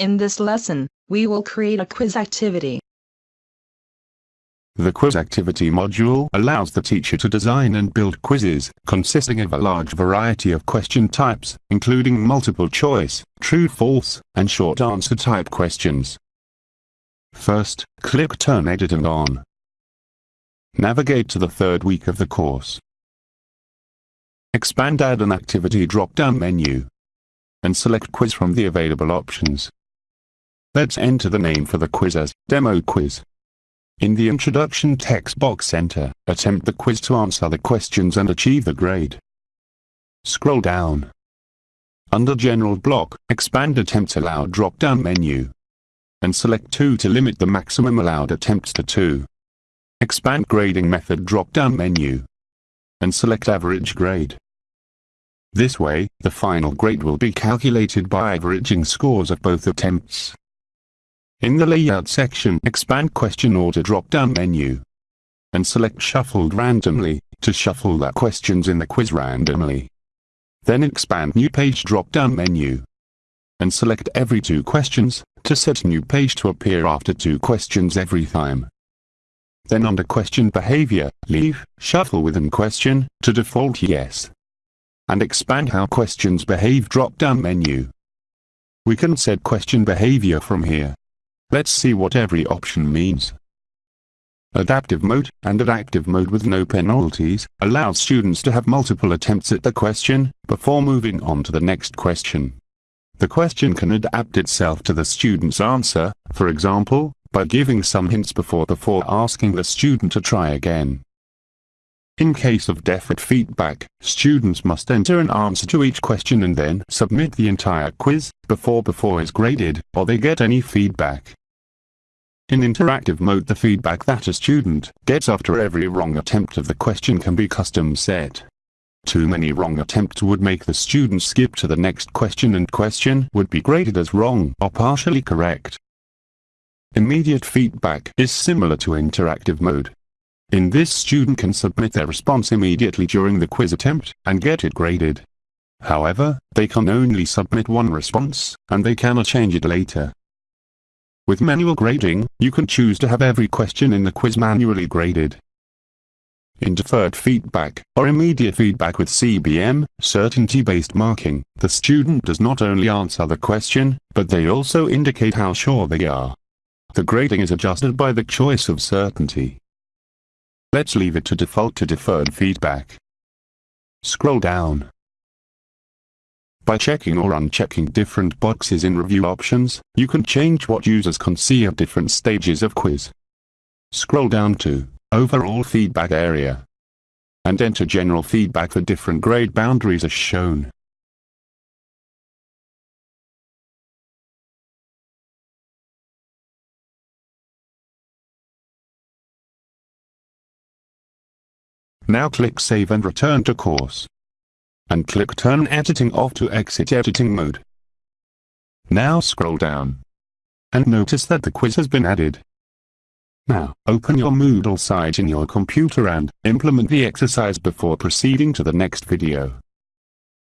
In this lesson, we will create a quiz activity. The quiz activity module allows the teacher to design and build quizzes consisting of a large variety of question types, including multiple choice, true-false, and short answer type questions. First, click Turn Editing on. Navigate to the third week of the course. Expand Add an Activity drop-down menu and select Quiz from the available options. Let's enter the name for the quiz as Demo Quiz. In the introduction text box enter, attempt the quiz to answer the questions and achieve the grade. Scroll down. Under General block, expand Attempts Allowed drop-down menu. And select 2 to limit the maximum allowed attempts to 2. Expand Grading Method drop-down menu. And select Average Grade. This way, the final grade will be calculated by averaging scores of both attempts. In the Layout section expand Question Order drop-down menu. And select Shuffled randomly, to shuffle the questions in the quiz randomly. Then expand New Page drop-down menu. And select every two questions, to set new page to appear after two questions every time. Then under Question Behavior, leave Shuffle within question, to default yes. And expand How Questions Behave drop-down menu. We can set question behavior from here. Let's see what every option means. Adaptive mode, and adaptive mode with no penalties, allows students to have multiple attempts at the question, before moving on to the next question. The question can adapt itself to the student's answer, for example, by giving some hints before before asking the student to try again. In case of deferred feedback, students must enter an answer to each question and then submit the entire quiz, before before is graded, or they get any feedback. In interactive mode the feedback that a student gets after every wrong attempt of the question can be custom set. Too many wrong attempts would make the student skip to the next question and question would be graded as wrong or partially correct. Immediate feedback is similar to interactive mode. In this student can submit their response immediately during the quiz attempt and get it graded. However, they can only submit one response, and they cannot change it later. With manual grading, you can choose to have every question in the quiz manually graded. In deferred feedback, or immediate feedback with CBM, certainty-based marking, the student does not only answer the question, but they also indicate how sure they are. The grading is adjusted by the choice of certainty. Let's leave it to default to deferred feedback. Scroll down. By checking or unchecking different boxes in review options, you can change what users can see at different stages of quiz. Scroll down to Overall Feedback area and enter general feedback for different grade boundaries as shown. Now click Save and return to course and click Turn Editing off to exit editing mode. Now scroll down. And notice that the quiz has been added. Now, open your Moodle site in your computer and implement the exercise before proceeding to the next video.